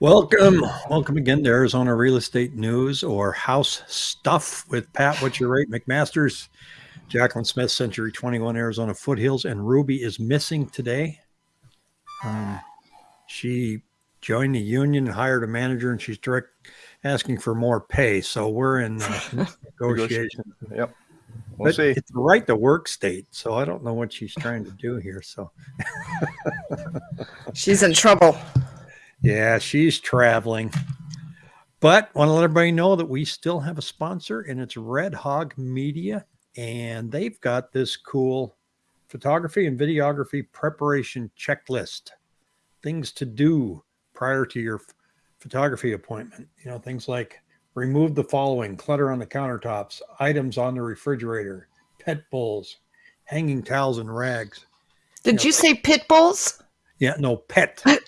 Welcome, welcome again to Arizona Real Estate News or House Stuff with Pat. What's your rate, McMaster's, Jacqueline Smith, Century 21, Arizona Foothills, and Ruby is missing today. Um, she joined the union, and hired a manager, and she's direct asking for more pay. So we're in uh, negotiations. Yep. We'll but see. it's the right to work state, so I don't know what she's trying to do here. So She's in trouble. Yeah, she's traveling. But want to let everybody know that we still have a sponsor, and it's Red Hog Media, and they've got this cool photography and videography preparation checklist, things to do prior to your photography appointment. You know, things like remove the following clutter on the countertops, items on the refrigerator, pet bowls, hanging towels and rags. Did you say pit bulls? Yeah, no pet.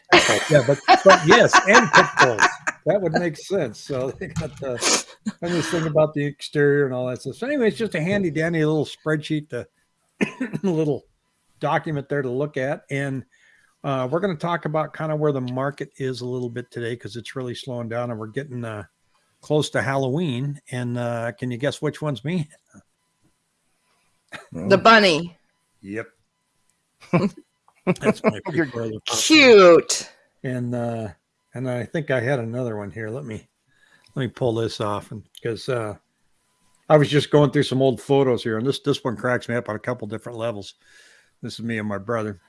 yeah, but, but yes, and pit bulls. That would make sense. So they got the and this thing about the exterior and all that stuff. So anyway, it's just a handy dandy little spreadsheet, to a little document there to look at, and uh, we're going to talk about kind of where the market is a little bit today because it's really slowing down, and we're getting uh, close to Halloween. And uh, can you guess which one's me? The bunny. Yep. That's my big You're brother. Cute. and uh and I think I had another one here. Let me let me pull this off and because uh I was just going through some old photos here, and this this one cracks me up on a couple different levels. This is me and my brother.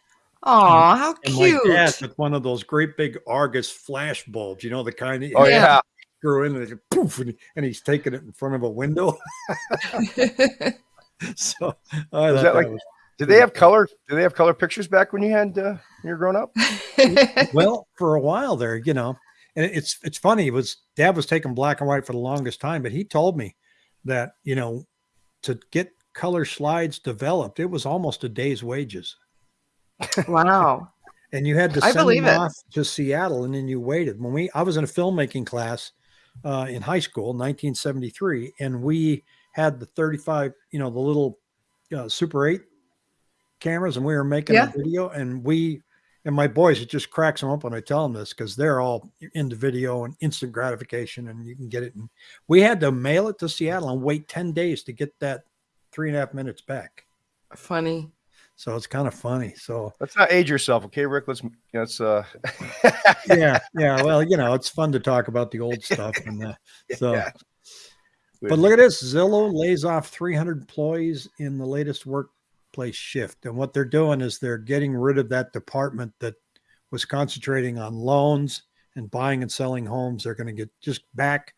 Oh, how And cute. my dad with one of those great big Argus flash bulbs, you know, the kind that Oh Yeah. screw in and, poof, and, and he's taking it in front of a window. so I Was thought that like- was Did they have color? Did they have color pictures back when you had uh, when you were growing up? well for a while there you know and it's it's funny it was dad was taking black and white for the longest time but he told me that you know to get color slides developed it was almost a day's wages wow. and you had to I send believe them it. off to seattle and then you waited when we i was in a filmmaking class uh, in high school 1973 and we had the 35 you know the little uh, super 8 cameras and we were making Yeah. a video and we and my boys it just cracks them up when i tell them this because they're all into video and instant gratification and you can get it and we had to mail it to seattle and wait 10 days to get that three and a half minutes back Funny. so it's kind of funny so Let's not age yourself, okay, Rick? Let's let's uh yeah yeah well you know it's fun to talk about the old stuff and uh, so yeah. But look at this Zillow lays off 300 employees in the latest workplace shift. And what they're doing is they're getting rid of that department that was concentrating on loans and buying and selling homes. They're going to get just back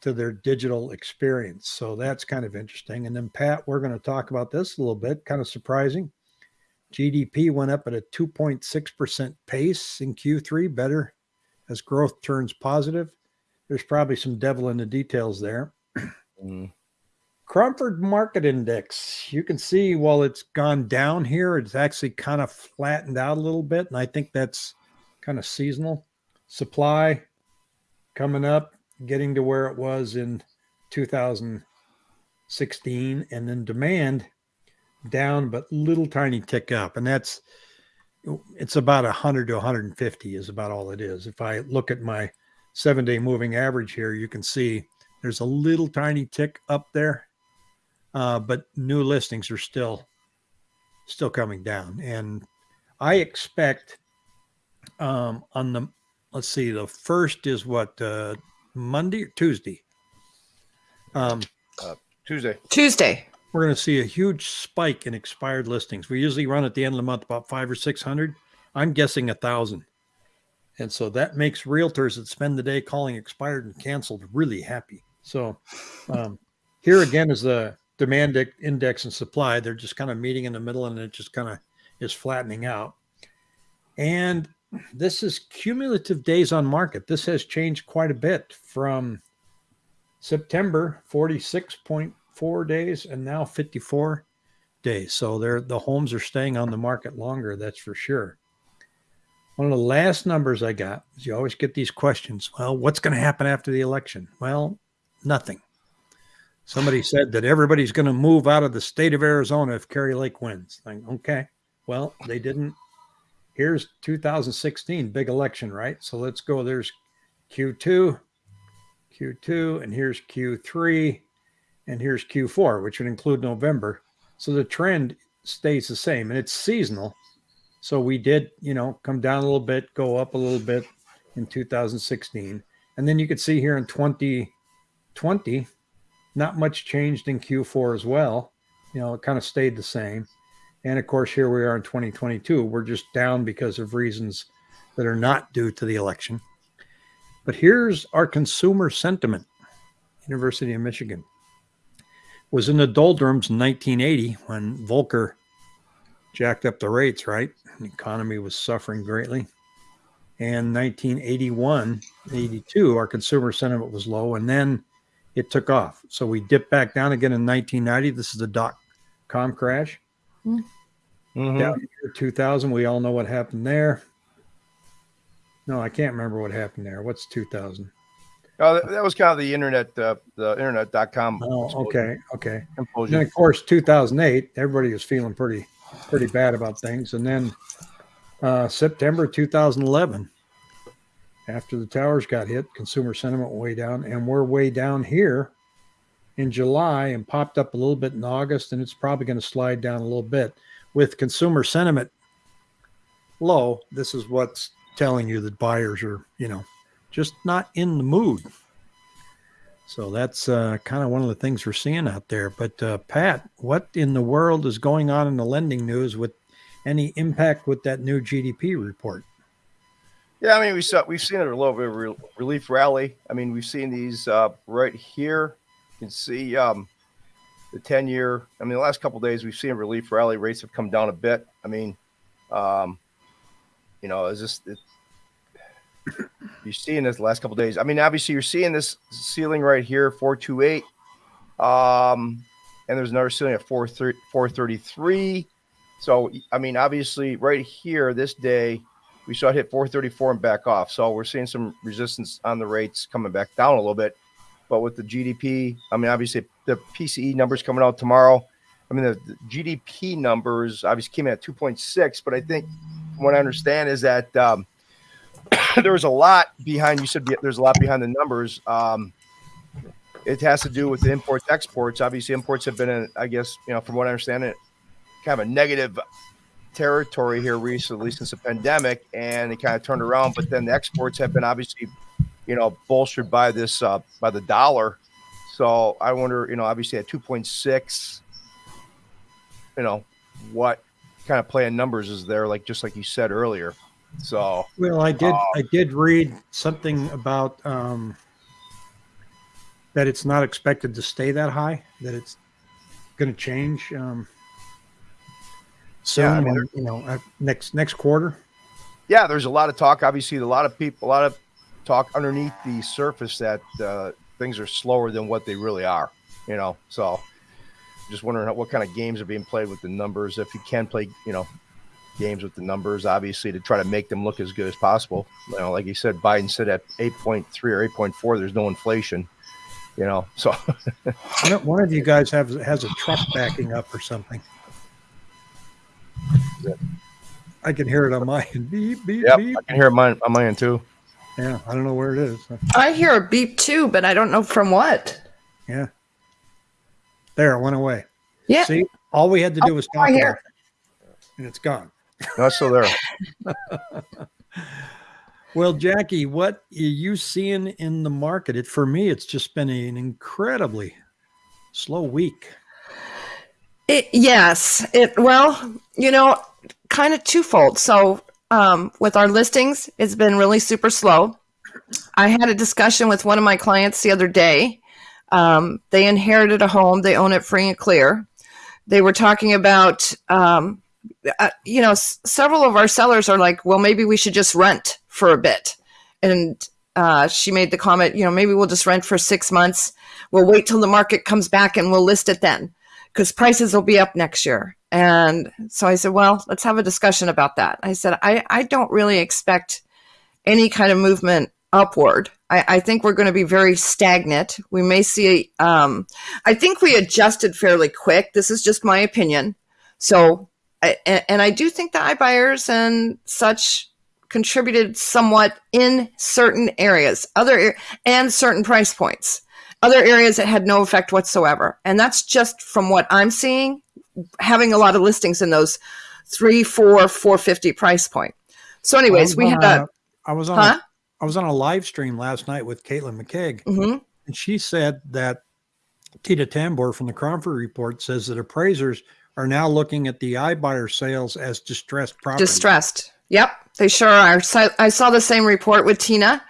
to their digital experience. So that's kind of interesting. And then, Pat, we're going to talk about this a little bit, kind of surprising. GDP went up at a 2.6% pace in Q3, better as growth turns positive. There's probably some devil in the details there. Mm. Cromford Market Index, you can see while it's gone down here, it's actually kind of flattened out a little bit. And I think that's kind of seasonal. Supply coming up, getting to where it was in 2016. And then demand down, but little tiny tick up. And that's, it's about 100 to 150 is about all it is. If I look at my seven day moving average here, you can see there's a little tiny tick up there, uh, but new listings are still still coming down, and I expect um, on the let's see, the first is what uh, Monday or Tuesday. Um, Tuesday. Tuesday. we're going to see a huge spike in expired listings. We usually run at the end of the month about five or six hundred. I'm guessing a thousand. And so that makes realtors that spend the day calling expired and canceled really happy. So um, here again is the demand index and supply. They're just kind of meeting in the middle and it just kind of is flattening out. And this is cumulative days on market. This has changed quite a bit from September 46.4 days and now 54 days. So they're the homes are staying on the market longer, that's for sure. One of the last numbers I got is you always get these questions. Well, what's going to happen after the election? Well, nothing. Somebody said that everybody's going to move out of the state of Arizona if Kari Lake wins. Like, okay, well, they didn't. Here's 2016 big election, right? So let's go. There's Q2, Q2, and here's Q3, and here's Q4, which would include November. So the trend stays the same and it's seasonal. So we did, you know, come down a little bit, go up a little bit in 2016. And then you could see here in 2020, not much changed in Q4 as well. You know, it kind of stayed the same. And of course, here we are in 2022. We're just down because of reasons that are not due to the election. But here's our consumer sentiment. University of Michigan was in the doldrums in 1980 when Volcker jacked up the rates, right? The economy was suffering greatly. And 1981, 82, our consumer sentiment was low, and then it took off. So we dipped back down again in 1990. This is the dot com crash. Mhm. Down here, 2000, we all know what happened there. No, I can't remember what happened there. What's 2000? Oh, that, that was kind of the internet, uh, the internet.com. Oh, okay, okay. implosion. And of course 2008, everybody was feeling pretty pretty bad about things. And then uh, September 2011, after the towers got hit, consumer sentiment way down, and we're way down here in July and popped up a little bit in August, and it's probably going to slide down a little bit with consumer sentiment low. This is what's telling you that buyers are, you know, just not in the mood. So that's uh, kind of one of the things we're seeing out there. But uh, Pat, what in the world is going on in the lending news with any impact with that new GDP report? Yeah, I mean, we saw we've seen it a little bit of re- relief rally. I mean, we've seen these uh, right here. You can see um, the ten-year. I mean, the last couple days we've seen a relief rally. Rates have come down a bit. I mean, um, you know, is this? You're seeing this last couple days. I mean, obviously you're seeing this ceiling right here, four two eight, um, and there's another ceiling at four four thirty three. So, I mean, obviously, right here, this day, we saw it hit 434 and back off. So we're seeing some resistance on the rates coming back down a little bit. But with the GDP, I mean, obviously the PCE numbers coming out tomorrow. I mean, the, the GDP numbers obviously came in at 2.6, but I think what I understand is that um, there was a lot behind. You said there's a lot behind the numbers. Um, it has to do with the imports exports. Obviously, imports have been, in, I guess, you know, from what I understand, it kind of a negative territory here recently since the pandemic, and it kind of turned around. But then the exports have been obviously, you know, bolstered by this uh, by the dollar. So I wonder, you know, obviously at two point six, you know, what kind of play in numbers is there? Like just like you said earlier. So Well, I did Uh, I did read something about um, that it's not expected to stay that high. That it's going to change um, soon. Yeah, I mean, you know, uh, next next quarter. yeah, there's a lot of talk. Obviously, a lot of people, a lot of talk underneath the surface that uh, things are slower than what they really are. You know, so just wondering how, what kind of games are being played with the numbers. If you can play, you know, games with the numbers, obviously to try to make them look as good as possible. You know, like you said, Biden said at 8.3 or 8.4, there's no inflation. You know, so One of, you guys has has a truck backing up or something. I can hear it on my end. Beep beep yep, beep. I can hear mine on my end too. Yeah, I don't know where it is. I hear a beep too, but I don't know from what. Yeah, there it went away. Yeah. See, all we had to do was oh, I talk hear about it, and it's gone. No, it's still there. Well, Jackie, what are you seeing in the market? It for me, it's just been an incredibly slow week. It, yes. It well, you know, kind of twofold. So, um, with our listings, it's been really super slow. I had a discussion with one of my clients the other day. Um, they inherited a home; they own it free and clear. They were talking about, um, uh, you know, s- several of our sellers are like, "Well, maybe we should just rent for a bit," and uh, she made the comment, "You know, maybe we'll just rent for six months. We'll wait till the market comes back and we'll list it then." Because prices will be up next year. And so I said, well, let's have a discussion about that. I said, I, I don't really expect any kind of movement upward. I, I think we're going to be very stagnant. We may see, um, I think we adjusted fairly quick. This is just my opinion. So, I, and, I do think the iBuyers and such contributed somewhat in certain areas, other and certain price points. Other areas it had no effect whatsoever. And that's just from what I'm seeing, having a lot of listings in those three, four, four fifty price point. So, anyways, we had a. I was on. Huh? A, I was on a live stream last night with Caitlin McKeag, Mhm. and she said that Tina Tamboer from the Cromford Report says that appraisers are now looking at the iBuyer sales as distressed property. Distressed. Yep, they sure are. So I saw the same report with Tina,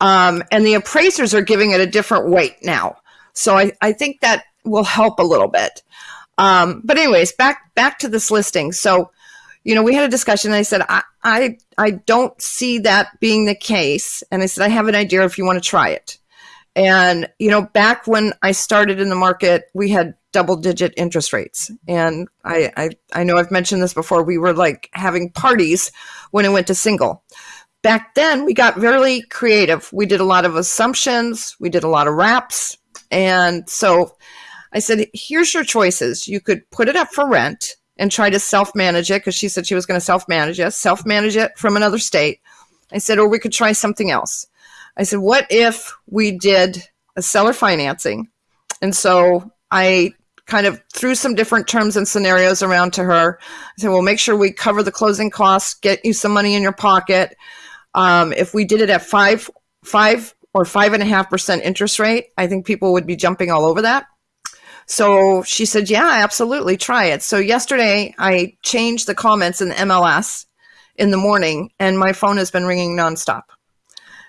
um, and the appraisers are giving it a different weight now. So I, I think that will help a little bit. Um, but anyways, back back to this listing. So, you know, we had a discussion. I said I, I I don't see that being the case, and I said I have an idea if you want to try it. And you know, back when I started in the market, we had double digit interest rates. And I, I, I know I've mentioned this before. We were like having parties when it went to single. Back then, we got really creative. We did a lot of assumptions, we did a lot of wraps. And so I said, here's your choices. You could put it up for rent and try to self manage it because she said she was going to self manage it, self manage it from another state. I said, or we could try something else. I said, what if we did a seller financing? And so I kind of threw some different terms and scenarios around to her. I said, well, make sure we cover the closing costs, get you some money in your pocket. Um, if we did it at five, five or five and a half percent interest rate, I think people would be jumping all over that. So she said, yeah, absolutely, try it. So yesterday I changed the comments in the MLS in the morning, and my phone has been ringing nonstop.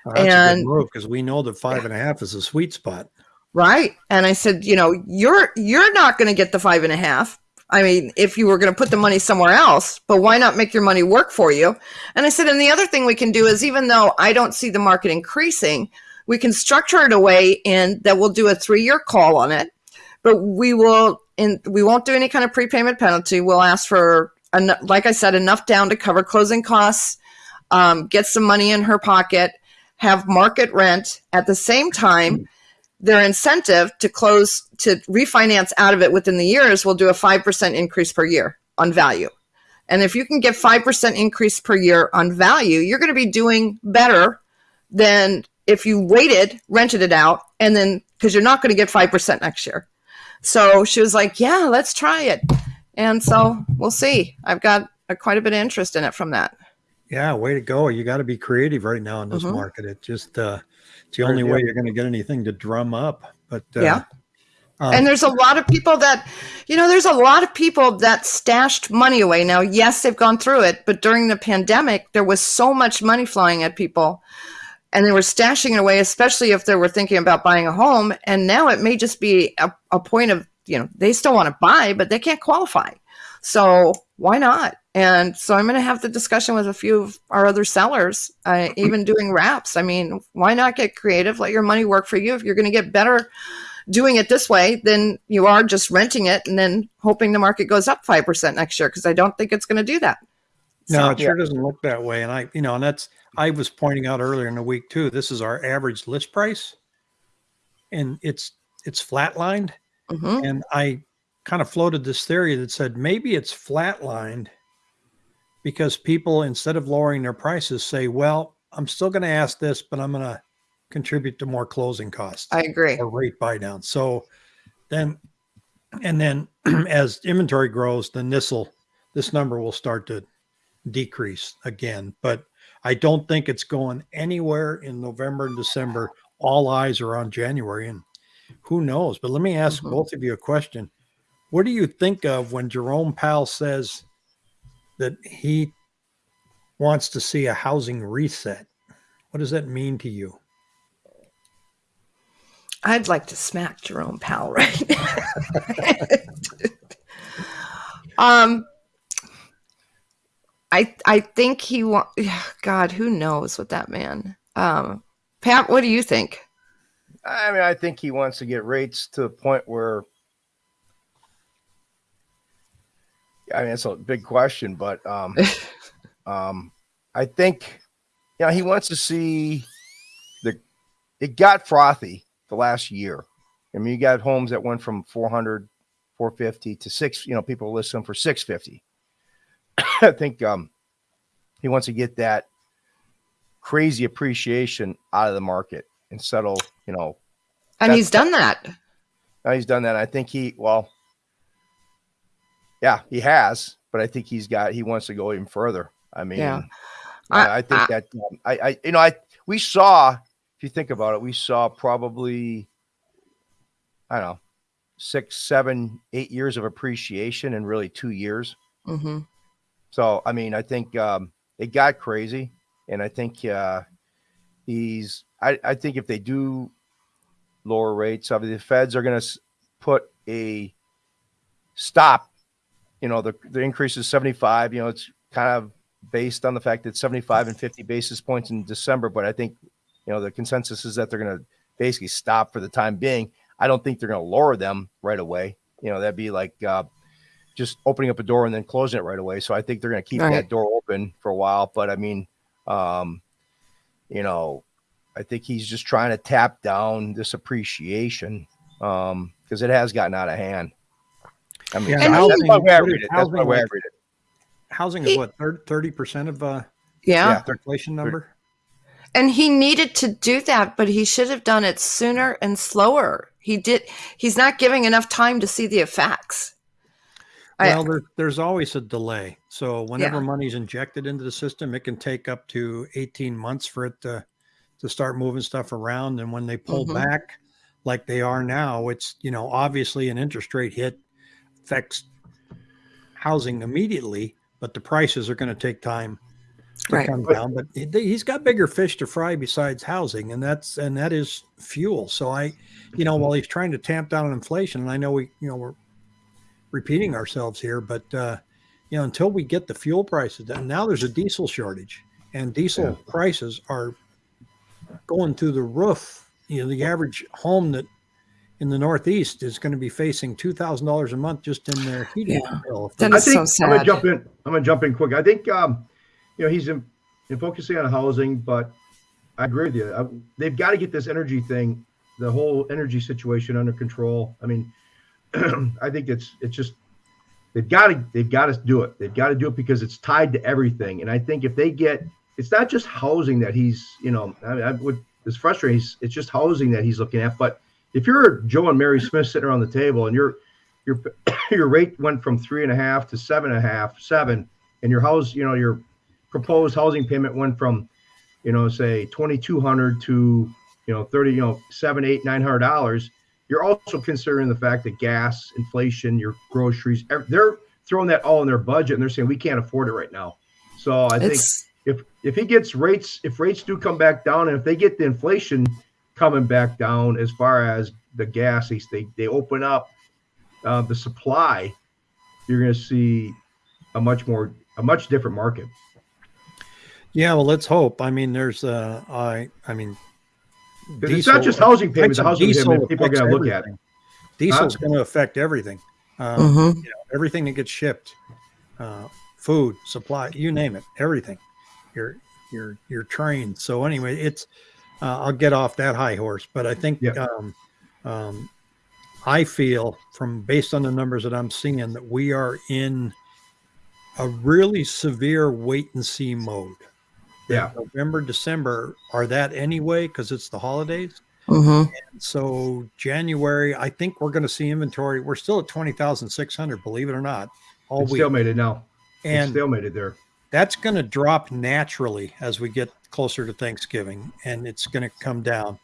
Oh, that's a And- good move because we know that five and a half is a sweet spot. Right. And I said, you know, you're you're not going to get the five and a half. I mean, if you were going to put the money somewhere else, but why not make your money work for you? And I said, and the other thing we can do is even though I don't see the market increasing, we can structure it a way in that we'll do a three year call on it, but we will and we won't do any kind of prepayment penalty. We'll ask for like I said, enough down to cover closing costs, um, get some money in her pocket, have market rent at the same time their incentive to close to refinance out of it within the years will do a 5% increase per year on value. And if you can get 5% increase per year on value, you're going to be doing better than if you waited, rented it out, and then because you're not going to get 5% next year. So she was like, Yeah, let's try it. And so we'll see. I've got a, quite a bit of interest in it from that. Yeah, way to go. You got to be creative right now in this Mhm. market. It just, uh, it's the only way you're going to get anything to drum up. But, uh, Yeah. um, and there's a lot of people that, you know, there's a lot of people that stashed money away. Now, yes, they've gone through it, but during the pandemic, there was so much money flying at people and they were stashing it away, especially if they were thinking about buying a home. And now it may just be a, a point of, you know, they still want to buy, but they can't qualify. So why not? And so I'm going to have the discussion with a few of our other sellers, uh, even doing wraps. I mean, why not get creative? Let your money work for you. If you're going to get better doing it this way than you are just renting it and then hoping the market goes up 5% next year, because I don't think it's going to do that. No, So- it sure doesn't look that way. And I, you know, and that's, I was pointing out earlier in the week too, this is our average list price and it's, it's flatlined. Mhm. And I kind of floated this theory that said maybe it's flatlined because people, instead of lowering their prices, say, well, I'm still going to ask this, but I'm going to contribute to more closing costs I agree. or rate buy down. So then, and then as inventory grows, then this will, this number will start to decrease again. But I don't think it's going anywhere in November and December. All eyes are on January and who knows? But let me ask Mhm. both of you a question. What do you think of when Jerome Powell says that he wants to see a housing reset? What does that mean to you? I'd like to smack Jerome Powell right now. um, I I think he want. God, who knows what that man. Um, Pat, what do you think? I mean, I think he wants to get rates to the point where. I mean, it's a big question, but um, um, I think, you know, he wants to see the. It got frothy the last year. I mean, you got homes that went from 400, 450 to six. You know, people list them for 650. I think um, he wants to get that crazy appreciation out of the market and settle, you know, And he's done that. now he's done that. I think he, well, yeah, he has, but I think he's got, he wants to go even further. I mean, Yeah. I, I- think I- that, um, I, I, you know, I, we saw, if you think about it, we saw probably, I don't know, six, seven, eight years of appreciation in really two years. hmm So, I mean, I think um, it got crazy, and I think uh, he's. I, I think if they do lower rates, obviously the Feds are going to put a stop. You know, the the increase is seventy five. You know, it's kind of based on the fact that seventy five and fifty basis points in December, but I think you know the consensus is that they're going to basically stop for the time being. I don't think they're going to lower them right away. You know, that'd be like. Uh, just opening up a door and then closing it right away. So I think they're going to keep Right. that door open for a while. But I mean, um, you know, I think he's just trying to tap down this appreciation um, because it has gotten out of hand. I mean, Yeah, that's, And that's he- my way I read it. That's my housing I read it. Housing He- is what thirty percent of uh, Yeah. Yeah. inflation number. And he needed to do that, but he should have done it sooner and slower. He did. He's not giving enough time to see the effects. I- Well, there, there's always a delay. So whenever Yeah. money's injected into the system, it can take up to 18 months for it to to start moving stuff around. And when they pull Mhm. back, like they are now, it's you know obviously an interest rate hit affects housing immediately, but the prices are going to take time to Right. come down. But he- he's got bigger fish to fry besides housing, and that's and that is fuel. So I, you know, while he's trying to tamp down inflation, and I know we, you know, we're repeating ourselves here, but uh, you know, until we get the fuel prices down, now there's a diesel shortage, and diesel Yeah. prices are going through the roof. You know, the average home that in the Northeast is going to be facing two thousand dollars a month just in their heating Yeah. bill. if That they- I is think so I'm gonna jump in. I'm gonna jump in quick. I think um, you know he's in, in focusing on housing, but I agree with you. I, they've got to get this energy thing, the whole energy situation under control. I mean, I think it's it's just they've got to they've got to do it. They've got to do it because it's tied to everything. And I think if they get, it's not just housing that he's you know I, I would it's frustrating. It's, it's just housing that he's looking at. But if you're Joe and Mary Smith sitting around the table and your your your rate went from three and a half to seven and a half, seven, and your house, you know, your proposed housing payment went from, you know, say twenty two hundred to, you know, thirty, you know, seven, eight, nine hundred dollars. You're also considering the fact that gas, inflation, your groceries, they're throwing that all in their budget and they're saying we can't afford it right now. So I think if if he gets rates, if rates do come back down, and if they get the inflation coming back down as far as the gas, they they, they open up uh, the supply, you're going to see a much more a much different market. yeah, well, let's hope. I mean, there's uh, I, I mean, 'Cause it's not just housing payments. The housing payments people are going to look at. Diesel's going to affect everything. Um, Mhm. you know, everything that gets shipped, uh, food, supply, you name it, everything. Your your your train. So anyway, it's uh, I'll get off that high horse, but I think Yeah. um, um, I feel from based on the numbers that I'm seeing that we are in a really severe wait and see mode. Yeah. November, December are that anyway because it's the holidays. Mhm. So January, I think we're going to see inventory. We're still at twenty thousand six hundred, believe it or not, all It's week, stalemated now. and It's and it there. that's going to drop naturally as we get closer to Thanksgiving, and it's going to come down.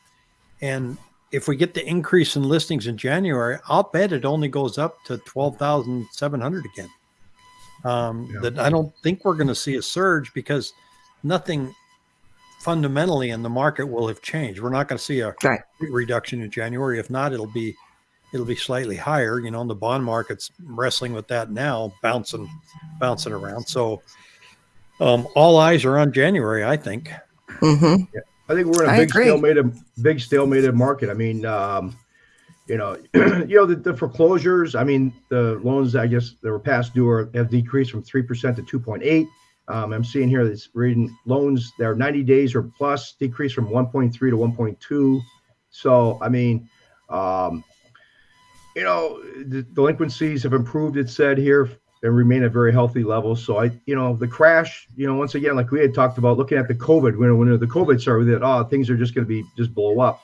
And if we get the increase in listings in January, I'll bet it only goes up to twelve thousand seven hundred again. Um, Yeah. That I don't think we're going to see a surge because nothing fundamentally in the market will have changed. We're not going to see a Right. reduction in January. If not, it'll be it'll be slightly higher. You know, and the bond market's wrestling with that now, bouncing bouncing around. So um, all eyes are on January, I think. Mhm. I think we're in a big agree. stalemated, big stalemated market. I mean, um, you know, you know the, the foreclosures. I mean, the loans I guess that were past due are, have decreased from three percent to two point eight. Um, I'm seeing here that's reading loans that are 90 days or plus decreased from 1.3 to 1.2. So I mean, um, you know, the delinquencies have improved. It said here and remain at very healthy levels. So I, you know, the crash, you know, once again, like we had talked about, looking at the COVID when when the COVID started, that oh things are just going to be just blow up.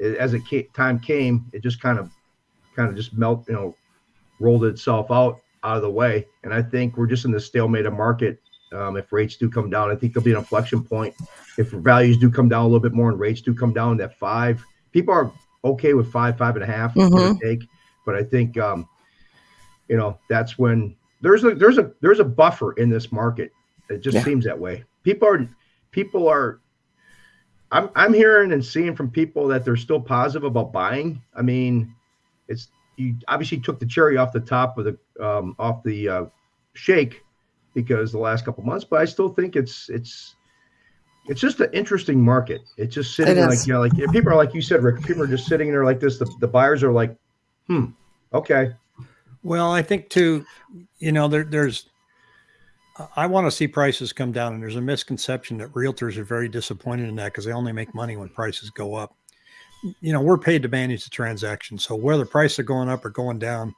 As it came, time came, it just kind of, kind of just melt, you know, rolled itself out out of the way. And I think we're just in the stalemate of market. Um, if rates do come down, I think there'll be an inflection point. If values do come down a little bit more and rates do come down, that five people are okay with five, five and a half, Mhm. take. But I think, um, you know, that's when there's a there's a there's a buffer in this market. It just Yeah. seems that way. People are people are. I'm I'm hearing and seeing from people that they're still positive about buying. I mean, it's you obviously took the cherry off the top of the um, off the uh, shake because the last couple months, but I still think it's it's it's just an interesting market. It's just sitting It like you know, like people are like you said, Rick. People are just sitting there like this. The, the buyers are like, hmm, okay, Well, I think too, you know, there, there's, I want to see prices come down, and there's a misconception that realtors are very disappointed in that because they only make money when prices go up. You know, we're paid to manage the transaction, so whether prices are going up or going down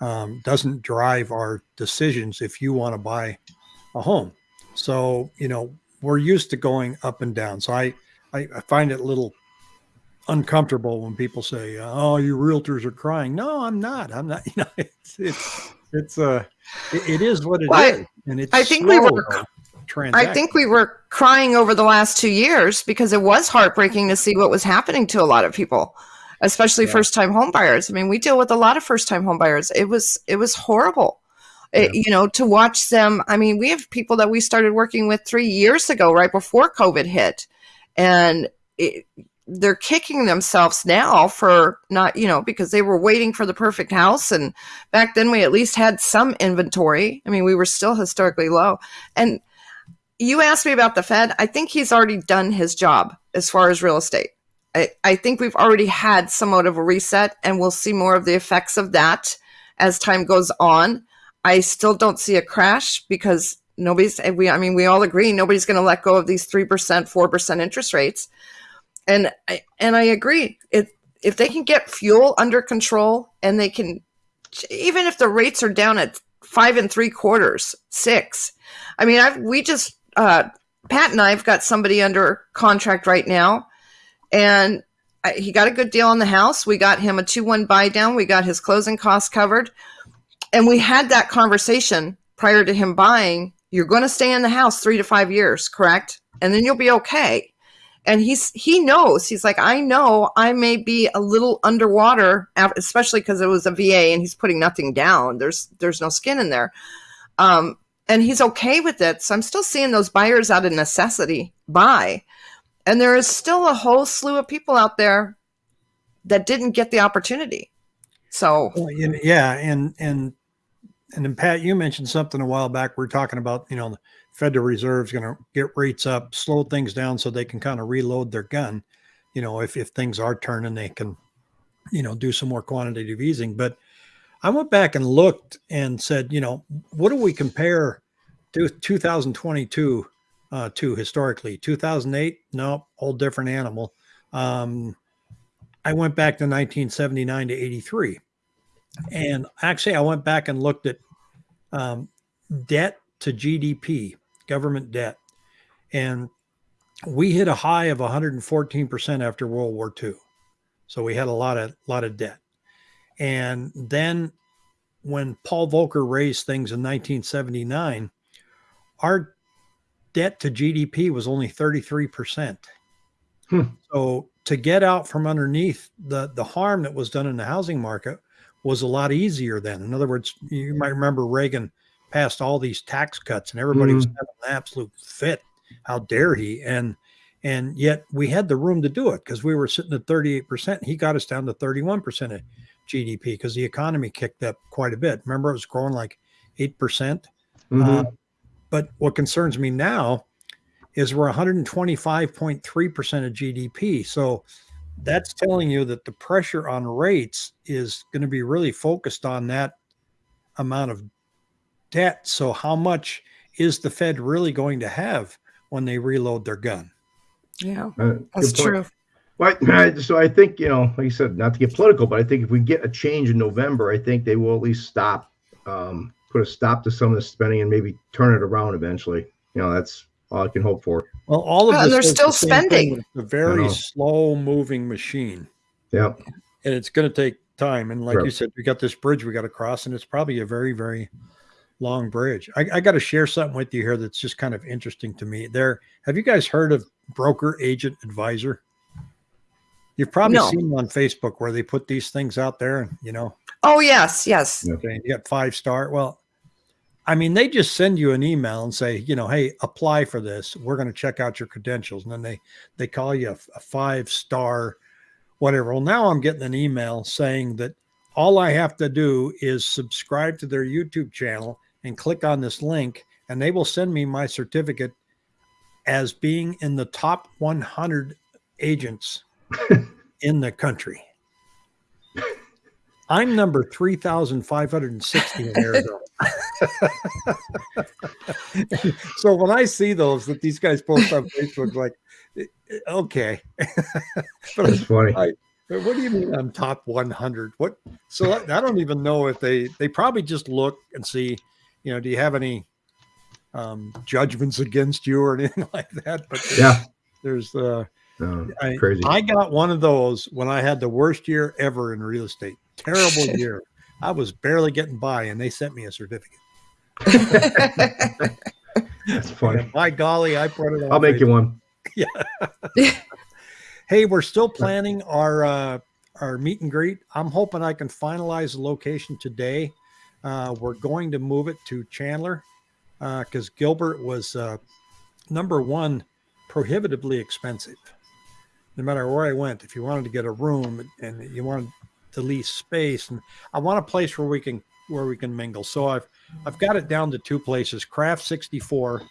um, doesn't drive our decisions if you want to buy a home. So, you know, we're used to going up and down. So I, I, I find it a little uncomfortable when people say, "Oh, you realtors are crying." No, I'm not. I'm not. You know, it's it's it's uh, it, it is what it is, Well, I- and it's. I think we were- though, I think we were crying over the last two years because it was heartbreaking to see what was happening to a lot of people, especially Yeah. first time home buyers. I mean, we deal with a lot of first time home buyers. It was it was horrible. It- you know, to watch them. I mean, we have people that we started working with three years ago, right before COVID hit, and it, they're kicking themselves now for not, you know, because they were waiting for the perfect house. And back then, we at least had some inventory. I mean, we were still historically low, and you asked me about the Fed. I think he's already done his job as far as real estate. I, I think we've already had somewhat of a reset, and we'll see more of the effects of that as time goes on. I still don't see a crash because nobody's we I mean we all agree nobody's going to let go of these 3%, 4% interest rates. And I and I agree. If if they can get fuel under control and they can even if the rates are down at five and three quarters, six. I mean, I've we just uh, Pat and I've got somebody under contract right now, and I, he got a good deal on the house. We got him a two one buy down. We got his closing costs covered, and we had that conversation prior to him buying. You're going to stay in the house three to five years, correct? And then you'll be okay. And he's he knows he's like I know I may be a little underwater, especially because it was a VA and he's putting nothing down. There's there's no skin in there. Um, and he's okay with it. So I'm still seeing those buyers out of necessity buy. And there is still a whole slew of people out there that didn't get the opportunity. So Well, yeah, and and and then Pat, you mentioned something a while back. We are talking about you know the Federal Reserve's going to get rates up, slow things down so they can kind of reload their gun. You know, if if things are turning, they can you know do some more quantitative easing. But I went back and looked and said, you know, what do we compare to 2022 uh, to historically? 2008, no, whole different animal. Um, I went back to 1979 to 83. And actually, I went back and looked at um, debt to GDP, government debt. And we hit a high of 114% after World War II. So we had a lot of lot of debt. And then when Paul Volcker raised things in 1979, our debt to GDP was only 33%. Hmm. So to get out from underneath the, the harm that was done in the housing market was a lot easier then. In other words, you might remember Reagan passed all these tax cuts and everybody was Mhm. having an absolute fit. How dare he? And and yet we had the room to do it because we were sitting at 38%. He got us down to 31% of GDP because the economy kicked up quite a bit. Remember, it was growing like 8%. percent Mhm. Uh, but what concerns me now is we're 125.3% of GDP. So that's telling you that the pressure on rates is going to be really focused on that amount of debt. So, how much is the Fed really going to have when they reload their gun? yeah, Uh, that's true. Well, I- so I think you know, like you said, not to get political, but I think if we get a change in November, I think they will at least stop um, put a stop to some of the spending and maybe turn it around eventually. You know, that's all I can hope for. Well, all of Well, and this they're still the spending. It's a I very slow moving machine. Yeah. and it's going to take time. And like you said, we got this bridge we got to cross, and it's probably a very, very long bridge. I, I got to share something with you here that's just kind of interesting to me. There, have you guys heard of broker agent advisor? You've probably No. seen them on Facebook where they put these things out there, and you know, Oh yes, yes. Okay, you got five star. Well, I mean, they just send you an email and say, you know, hey, apply for this. We're going to check out your credentials, and then they they call you a, a five star, whatever. Well, now I'm getting an email saying that all I have to do is subscribe to their YouTube channel and click on this link, and they will send me my certificate as being in the top 100 agents in the country. I'm number 3,560 in Arizona. so when I see those that these guys post on Facebook, like, eh, okay, but That's funny. I- but what do you mean I'm top 100? What? So I I don't even know if they they probably just look and see, you know, do you have any um, judgments against you or anything like that? But Yeah. there's uh, No, I, crazy. I got one of those when I had the worst year ever in real estate. Terrible year. I was barely getting by, and they sent me a certificate. That's funny. By golly, I put it. I'll make you one. Hey, we're still planning our uh, our meet and greet. I'm hoping I can finalize the location today. Uh, we're going to move it to Chandler because Gilbert was uh, number one, prohibitively expensive. No matter where I went, if you wanted to get a room and you wanted to lease space, and I want a place where we can where we can mingle. So I've I've got it down to two places: Craft 64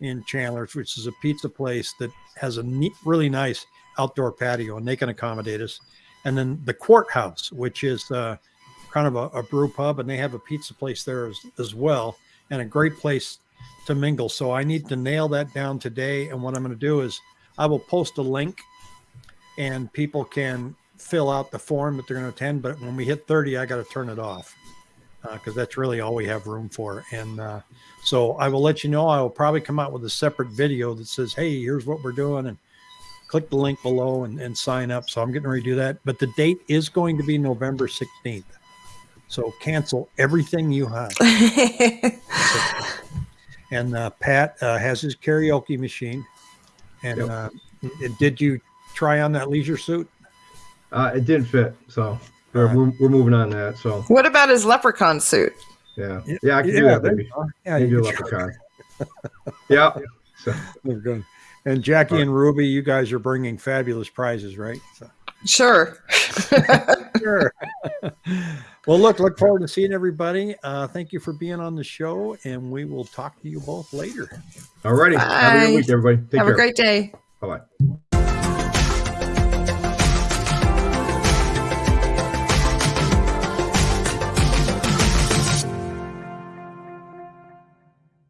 in Chandler, which is a pizza place that has a neat, really nice outdoor patio, and they can accommodate us. And then the Courthouse, which is uh, kind of a, a brew pub, and they have a pizza place there as, as well, and a great place to mingle. So I need to nail that down today. And what I'm going to do is I will post a link, and people can fill out the form that they're going to attend. But when we hit 30, I got to turn it off because that's really all we have room for. And uh, so I will let you know. I will probably come out with a separate video that says, "Hey, here's what we're doing," and click the link below and, and sign up. So I'm getting ready to do that. But the date is going to be November 16th. So cancel everything you have. And uh, Pat uh, has his karaoke machine. And Yep. uh, and did you try on that leisure suit? Uh, it didn't fit, so we're, Alright. we're, we're moving on that. So what about his leprechaun suit? yeah, Yeah, yeah, I can do that, there baby. you go. Yeah, Maybe a you can try. leprechaun. yeah. So They're good. And Jackie Alright. and Ruby, you guys are bringing fabulous prizes, right? So, Sure. sure. well, look, look forward to seeing everybody. Uh, thank you for being on the show, and we will talk to you both later. all righty. Have a Bye. good week, everybody. Take Have care. a great day. Bye bye.